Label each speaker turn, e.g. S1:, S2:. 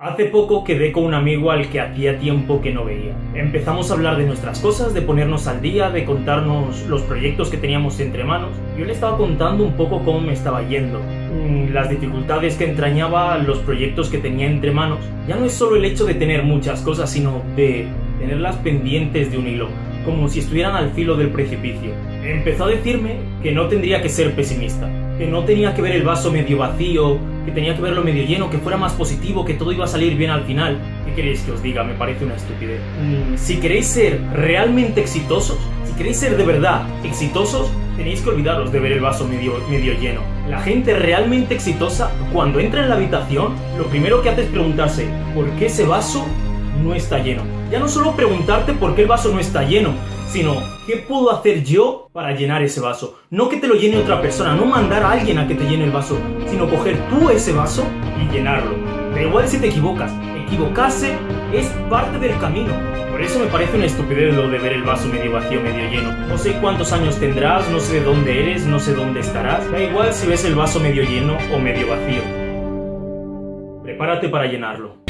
S1: Hace poco quedé con un amigo al que hacía tiempo que no veía. Empezamos a hablar de nuestras cosas, de ponernos al día, de contarnos los proyectos que teníamos entre manos. Yo le estaba contando un poco cómo me estaba yendo, mm, las dificultades que entrañaba los proyectos que tenía entre manos. Ya no es solo el hecho de tener muchas cosas, sino de tenerlas pendientes de un hilo, como si estuvieran al filo del precipicio. Empezó a decirme que no tendría que ser pesimista, que no tenía que ver el vaso medio vacío, que tenía que verlo medio lleno, que fuera más positivo, que todo iba a salir bien al final. ¿Qué queréis que os diga? Me parece una estupidez. Mm, si queréis ser realmente exitosos, si queréis ser de verdad exitosos, tenéis que olvidaros de ver el vaso medio, medio lleno. La gente realmente exitosa, cuando entra en la habitación, lo primero que hace es preguntarse, ¿por qué ese vaso no está lleno? Ya no solo preguntarte por qué el vaso no está lleno, sino ¿qué puedo hacer yo para llenar ese vaso? No que te lo llene otra persona, no mandar a alguien a que te llene el vaso, sino coger tú ese vaso y llenarlo. Da igual si te equivocas, equivocarse es parte del camino. Por eso me parece una estupidez lo de ver el vaso medio vacío, medio lleno. No sé cuántos años tendrás, no sé de dónde eres, no sé dónde estarás. Da igual si ves el vaso medio lleno o medio vacío. Prepárate para llenarlo.